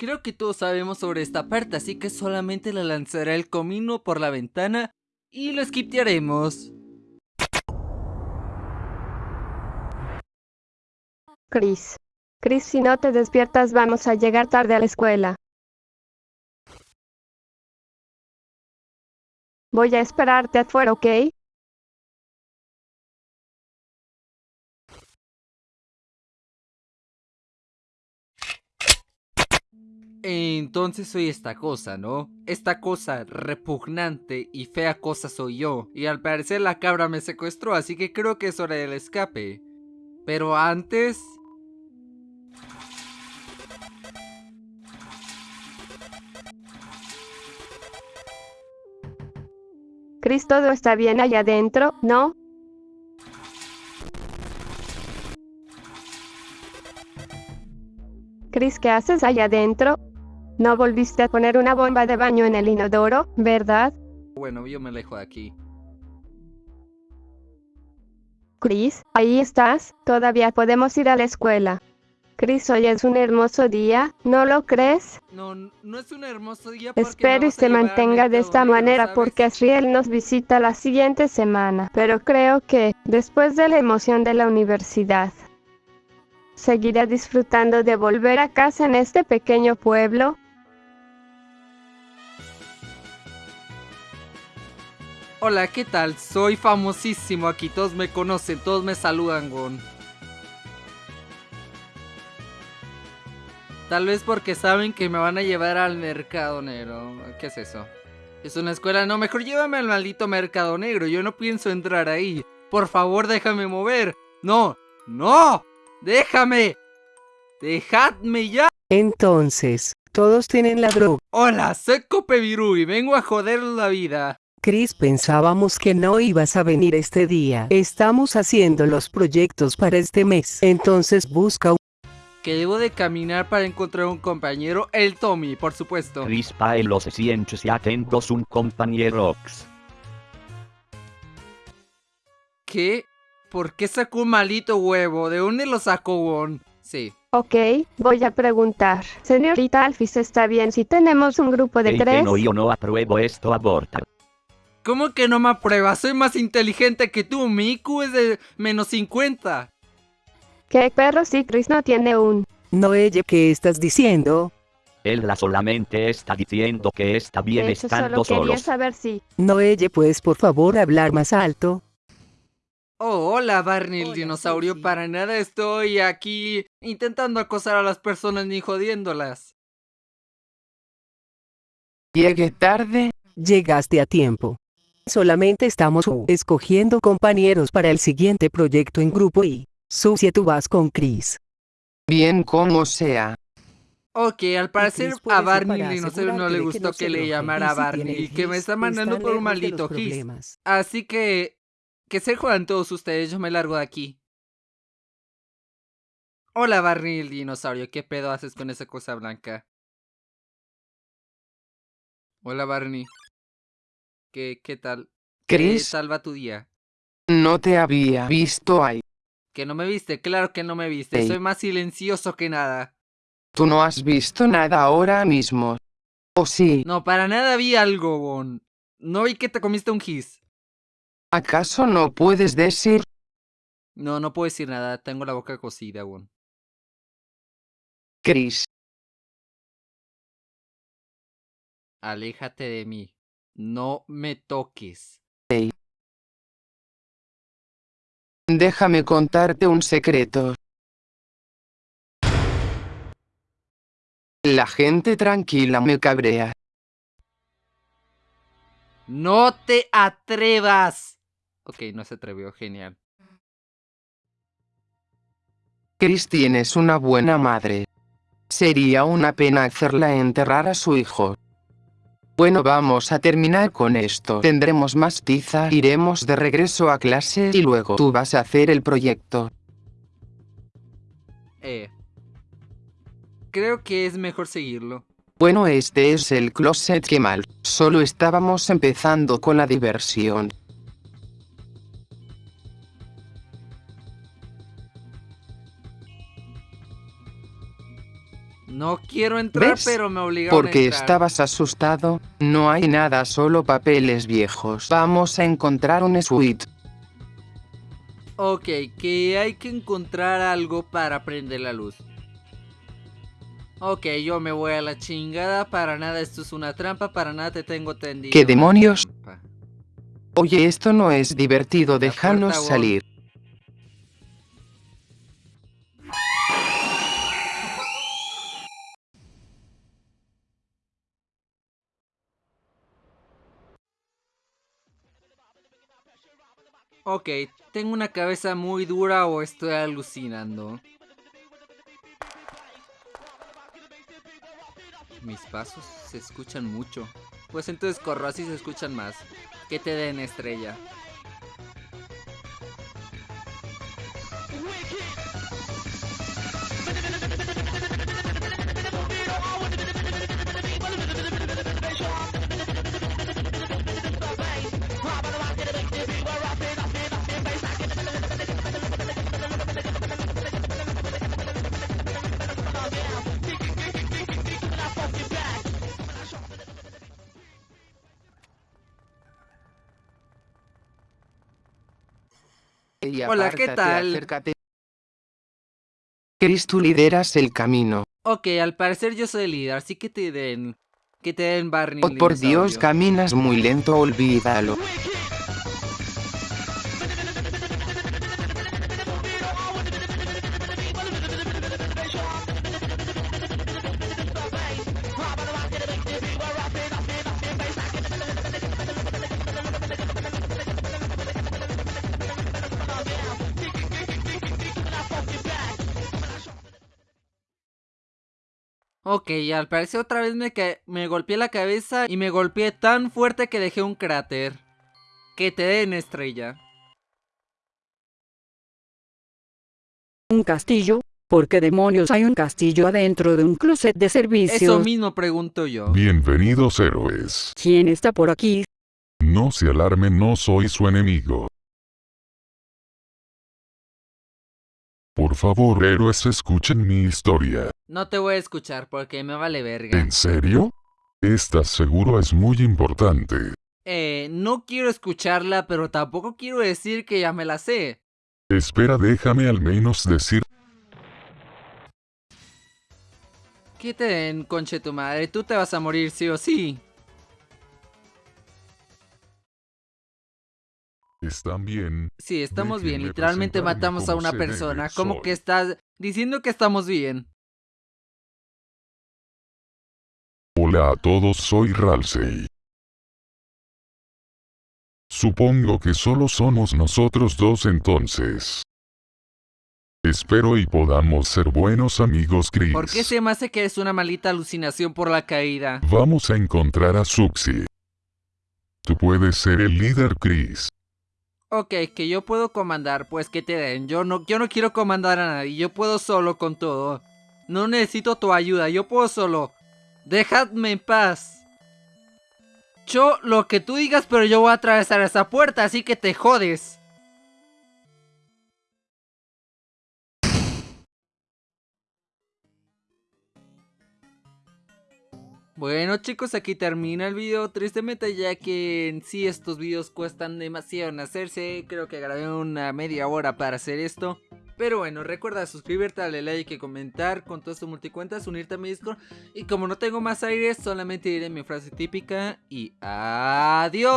Creo que todos sabemos sobre esta parte, así que solamente le lanzaré el comino por la ventana y lo skiptearemos. Chris. Chris, si no te despiertas vamos a llegar tarde a la escuela. Voy a esperarte afuera, ¿ok? Entonces soy esta cosa, ¿no? Esta cosa repugnante y fea cosa soy yo. Y al parecer la cabra me secuestró, así que creo que es hora del escape. Pero antes... Chris, todo está bien allá adentro, ¿no? Chris, ¿qué haces allá adentro? No volviste a poner una bomba de baño en el inodoro, ¿verdad? Bueno, yo me alejo de aquí. Chris, ahí estás, todavía podemos ir a la escuela. Chris, hoy es un hermoso día, ¿no lo crees? No, no es un hermoso día porque Espero y se mantenga de esta manera ¿sabes? porque Asriel nos visita la siguiente semana, pero creo que, después de la emoción de la universidad, seguirá disfrutando de volver a casa en este pequeño pueblo. Hola, ¿qué tal? Soy famosísimo aquí, todos me conocen, todos me saludan, Gon. Tal vez porque saben que me van a llevar al mercado negro. ¿Qué es eso? Es una escuela, no, mejor llévame al maldito mercado negro, yo no pienso entrar ahí. Por favor, déjame mover. No, no, déjame. Dejadme ya. Entonces, todos tienen la droga. Hola, soy Copevirú y vengo a joder la vida. Chris, pensábamos que no ibas a venir este día. Estamos haciendo los proyectos para este mes. Entonces busca un... Que debo de caminar para encontrar un compañero, el Tommy, por supuesto. Rispa en los cientos y atentos un compañero. ¿Qué? ¿Por qué sacó un malito huevo? ¿De dónde lo sacó, Won? Sí. Ok, voy a preguntar. Señorita Alphys, ¿está bien si tenemos un grupo de Ey, que tres? no, yo no apruebo esto, aborta. ¿Cómo que no me apruebas? Soy más inteligente que tú. Mi IQ es de menos 50. ¿Qué perro si Chris no tiene un? Noelle, ¿qué estás diciendo? Él solamente está diciendo que está bien De hecho, estando solo quería solos. saber si... Noelle, ¿puedes por favor hablar más alto? Oh, hola Barney el Hola, dinosaurio. Para nada estoy aquí intentando acosar a las personas ni jodiéndolas. Llegué tarde. Llegaste a tiempo. Solamente estamos escogiendo compañeros para el siguiente proyecto en grupo y... Susie, tú vas con Chris. Bien como sea. Ok, al parecer a Barney el dinosaurio no le gustó no que, le llamara a Barney y que me está mandando por un maldito gis. Así que... Que se jodan todos ustedes, yo me largo de aquí. Hola Barney el dinosaurio, ¿qué pedo haces con esa cosa blanca? Hola Barney. ¿Qué, qué tal? ¿Qué Chris, tal va tu día? no te había visto ahí. ¿Que no me viste? Claro que no me viste, Ey. soy más silencioso que nada. Tú no has visto nada ahora mismo. ¿O sí? No, para nada vi algo, Bon. No vi que te comiste un gis. ¿Acaso no puedes decir? No, no puedo decir nada, tengo la boca cocida, Bon. Chris, Aléjate de mí. No me toques. déjame contarte un secreto. La gente tranquila me cabrea. ¡No te atrevas! Ok, no se atrevió, genial. Chris tienes una buena madre. Sería una pena hacerla enterrar a su hijo. Bueno vamos a terminar con esto. Tendremos más tiza, iremos de regreso a clase y luego tú vas a hacer el proyecto. Eh. Creo que es mejor seguirlo. Bueno este es el closet que mal. Solo estábamos empezando con la diversión. No quiero entrar, ¿Ves? pero me obligaron a Porque entrar. estabas asustado, no hay nada, solo papeles viejos. Vamos a encontrar un suite. Ok, que hay que encontrar algo para prender la luz. Ok, yo me voy a la chingada, para nada esto es una trampa, para nada te tengo tendido. ¿Qué demonios? Oye, esto no es divertido, déjanos salir. Ok, tengo una cabeza muy dura o estoy alucinando. Mis pasos se escuchan mucho. Pues entonces corro, así se escuchan más. Que te den estrella. Y Hola, ¿qué tal? acércate. Chris, tú lideras el camino. Ok, al parecer yo soy el líder, así que te den... Que te den Barney. Oh, por Dios, caminas muy lento, olvídalo. Ok, al parecer otra vez me, me golpeé la cabeza y me golpeé tan fuerte que dejé un cráter. Que te den estrella. Un castillo. ¿Por qué demonios hay un castillo adentro de un closet de Eso servicios? mismo pregunto yo. Bienvenidos héroes. ¿Quién está por aquí? No se alarmen, no soy su enemigo. Por favor, héroes, escuchen mi historia. No te voy a escuchar porque me vale verga. ¿En serio? Estás seguro es muy importante. Eh, no quiero escucharla, pero tampoco quiero decir que ya me la sé. Espera, déjame al menos decir. Que te den, conche tu madre, tú te vas a morir sí o sí. ¿Están bien? Sí, estamos bien, literalmente matamos a una persona. ¿Cómo que estás diciendo que estamos bien? Hola a todos, soy Ralsei. Supongo que solo somos nosotros dos entonces. Espero y podamos ser buenos amigos, Chris. ¿Por qué se me hace que es una maldita alucinación por la caída? Vamos a encontrar a Suxi. Tú puedes ser el líder, Chris. Ok, que yo puedo comandar, pues que te den. Yo no, yo no quiero comandar a nadie, yo puedo solo con todo. No necesito tu ayuda, yo puedo solo. Dejadme en paz. Yo lo que tú digas, pero yo voy a atravesar esa puerta, así que te jodes. Bueno chicos, aquí termina el video, tristemente ya que en sí estos videos cuestan demasiado en hacerse, creo que grabé una media hora para hacer esto. Pero bueno, recuerda suscribirte, darle like y comentar con todas tus multicuentas, unirte a mi Discord. Y como no tengo más aire, solamente diré mi frase típica y adiós.